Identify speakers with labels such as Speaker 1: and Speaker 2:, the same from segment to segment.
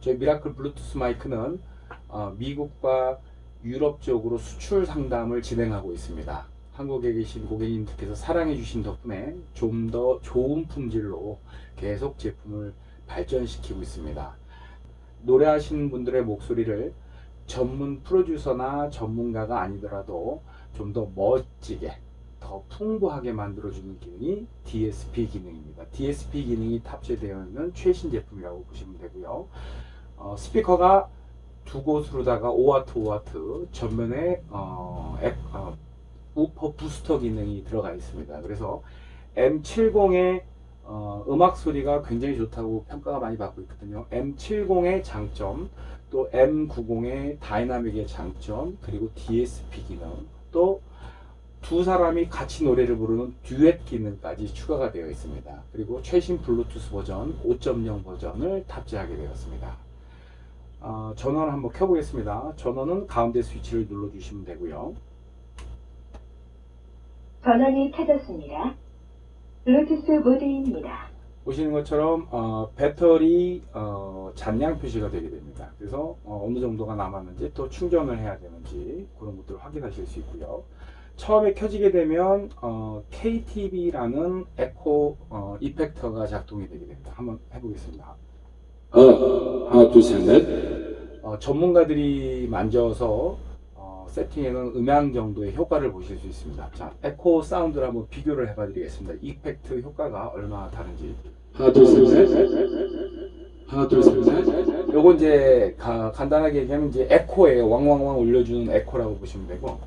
Speaker 1: 저희 미라클 블루투스 마이크는 어, 미국과 유럽 쪽으로 수출 상담을 진행하고 있습니다. 한국에 계신 고객님들께서 사랑해 주신 덕분에 좀 더 좋은 품질로 계속 제품을 발전시키고 있습니다. 노래하시는 분들의 목소리를 전문 프로듀서나 전문가가 아니더라도 좀 더 멋지게 더 풍부하게 만들어주는 기능이 DSP 기능입니다. DSP 기능이 탑재되어 있는 최신 제품이라고 보시면 되고요. 어, 스피커가 두 곳으로다가 5W 5W 전면에 어, 액, 어, 우퍼 부스터 기능이 들어가 있습니다. 그래서 M70의 어, 음악 소리가 굉장히 좋다고 평가가 많이 받고 있거든요. M70의 장점, 또 M90의 다이나믹의 장점, 그리고 DSP 기능, 또 두 사람이 같이 노래를 부르는 듀엣 기능까지 추가가 되어 있습니다. 그리고 최신 블루투스 버전 5.0 버전을 탑재하게 되었습니다. 어, 전원을 한번 켜보겠습니다. 전원은 가운데 스위치를 눌러주시면 되고요.
Speaker 2: 전원이 켜졌습니다. 블루투스 모드입니다.
Speaker 1: 보시는 것처럼 어, 배터리 어, 잔량 표시가 되게 됩니다. 그래서 어, 느 정도가 남았는지 또 충전을 해야 되는지 그런 것들을 확인하실 수 있고요. 처음에 켜지게 되면 어, KTV라는 에코 어, 이펙터가 작동이 되게 됩니다. 한번 해보겠습니다.
Speaker 3: 어, 하나, 둘, 셋, 넷.
Speaker 1: 어, 전문가들이 만져서 어, 세팅해 놓은 음향 정도의 효과를 보실 수 있습니다. 자, 에코 사운드를 한번 비교를 해봐 드리겠습니다. effect 효과가 얼마나 다른지.
Speaker 3: 하나, 둘, 셋, 넷. 하나, 둘, 셋, 넷.
Speaker 1: 요거 이제 가- 간단하게 얘기하면 이제 에코예요. 왕왕왕 올려주는 에코라고 보시면 되고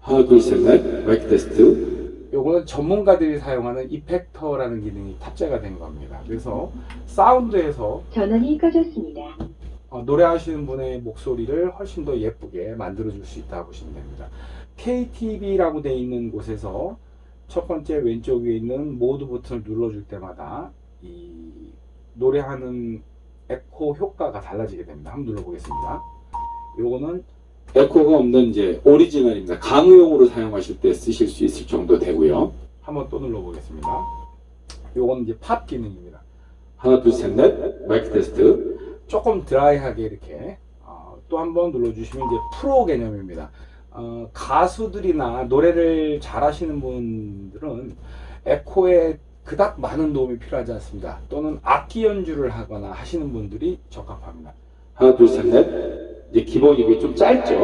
Speaker 3: 하나, 둘, 셋, 넷. 마이크 테스트.
Speaker 1: 요거는 전문가들이 사용하는 effector라는 기능이 탑재가 된 겁니다. 그래서 사운드에서
Speaker 2: 전원이 꺼졌습니다.
Speaker 1: 어, 노래하시는 분의 목소리를 훨씬 더 예쁘게 만들어 줄 수 있다고 보시면 됩니다. KTV라고 되어 있는 곳에서 첫 번째 왼쪽 위에 있는 모드 버튼을 눌러줄 때마다 이 노래하는 에코 효과가 달라지게 됩니다. 한번 눌러보겠습니다. 요거는
Speaker 3: 에코가 없는 이제 오리지널입니다. 강의용으로 사용하실 때 쓰실 수 있을 정도 되고요.
Speaker 1: 한번 또 눌러보겠습니다. 요거는 이제 팝 기능입니다.
Speaker 3: 하나, 둘, 셋, 넷. 마이크 테스트.
Speaker 1: 조금 드라이하게 이렇게 어, 또 한번 눌러주시면 이제 프로 개념입니다. 어, 가수들이나 노래를 잘하시는 분들은 에코에 그닥 많은 도움이 필요하지 않습니다. 또는 악기 연주를 하거나 하시는 분들이 적합합니다.
Speaker 3: 하나, 둘, 셋, 넷. 이제 기본이고 좀 짧죠?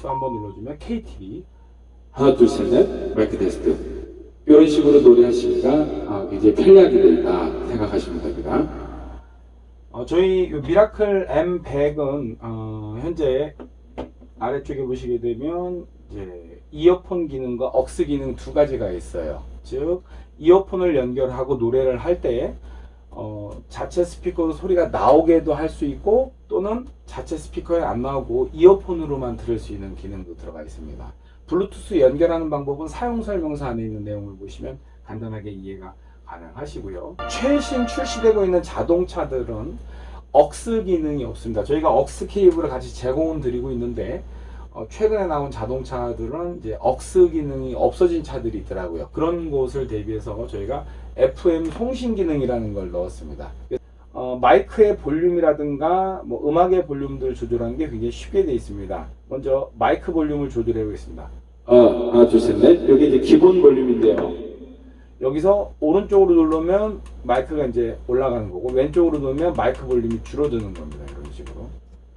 Speaker 1: 또 한 번 눌러주면 KTV
Speaker 3: 하나, 둘, 셋, 넷. 마이크 테스트. 이런 식으로 노래하시니까 아, 이제 편리하게 된다 생각하시면 됩니다.
Speaker 1: 어, 저희 요 미라클 M100은 어, 현재 아래쪽에 보시게 되면 이제 이어폰 기능과 AUX 기능 두 가지가 있어요. 즉 이어폰을 연결하고 노래를 할 때 어, 자체 스피커로 소리가 나오게도 할 수 있고 또는 자체 스피커에 안 나오고 이어폰으로만 들을 수 있는 기능도 들어가 있습니다. 블루투스 연결하는 방법은 사용 설명서 안에 있는 내용을 보시면 간단하게 이해가 가능하시고요. 최신 출시되고 있는 자동차들은 억스 기능이 없습니다. 저희가 억스 케이블을 같이 제공은 드리고 있는데 어, 최근에 나온 자동차들은 이제 억스 기능이 없어진 차들이 있더라고요. 그런 곳을 대비해서 저희가 FM 송신 기능이라는 걸 넣었습니다. 어, 마이크의 볼륨이라든가 뭐 음악의 볼륨들 조절하는 게 굉장히 쉽게 되어 있습니다. 먼저 마이크 볼륨을 조절해 보겠습니다.
Speaker 3: 어, 하나, 둘, 셋, 넷. 여기 이제 기본 볼륨인데요.
Speaker 1: 여기서 오른쪽으로 누르면 마이크가 이제 올라가는 거고 왼쪽으로 누르면 마이크 볼륨이 줄어드는 겁니다.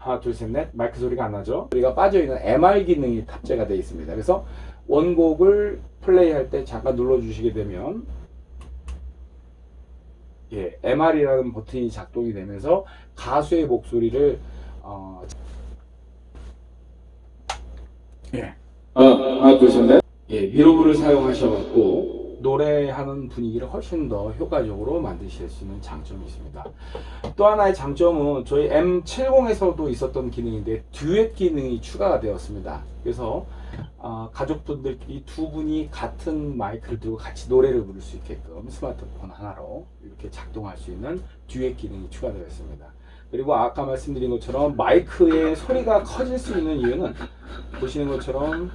Speaker 1: 이런 식으로 하나 둘 셋 넷 마이크 소리가 안 나죠? 소리가 빠져있는 MR 기능이 탑재가 되어 있습니다. 그래서 원곡을 플레이할 때 잠깐 눌러 주시게 되면 예, MR이라는 버튼이 작동이 되면서 가수의 목소리를 어, 예,
Speaker 3: 어, 하나, 둘, 셋, 넷. 예, 미로브를 사용하셔갖고
Speaker 1: 노래하는 분위기를 훨씬 더 효과적으로 만드실 수 있는 장점이 있습니다. 또 하나의 장점은 저희 M70에서도 있었던 기능인데 듀엣 기능이 추가가 되었습니다. 그래서 어, 가족분들끼리 두 분이 같은 마이크를 들고 같이 노래를 부를 수 있게끔 스마트폰 하나로 이렇게 작동할 수 있는 듀엣 기능이 추가되어 있습니다. 그리고 아까 말씀드린 것처럼 마이크의 소리가 커질 수 있는 이유는 보시는 것처럼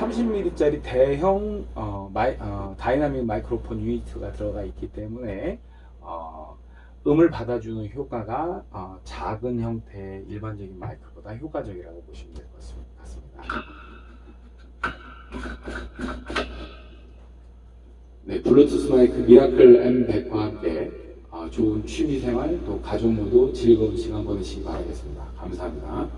Speaker 1: 30mm짜리 대형 어, 마이, 어, 다이나믹 마이크로폰 유니트가 들어가 있기 때문에 어, 음을 받아주는 효과가 어, 작은 형태의 일반적인 마이크보다 효과적이라고 보시면 될 것 같습니다.
Speaker 3: 네, 블루투스 마이크 미라클 M100과 함께 아, 좋은 취미생활 또 가족 모두 즐거운 시간 보내시기 바라겠습니다. 감사합니다.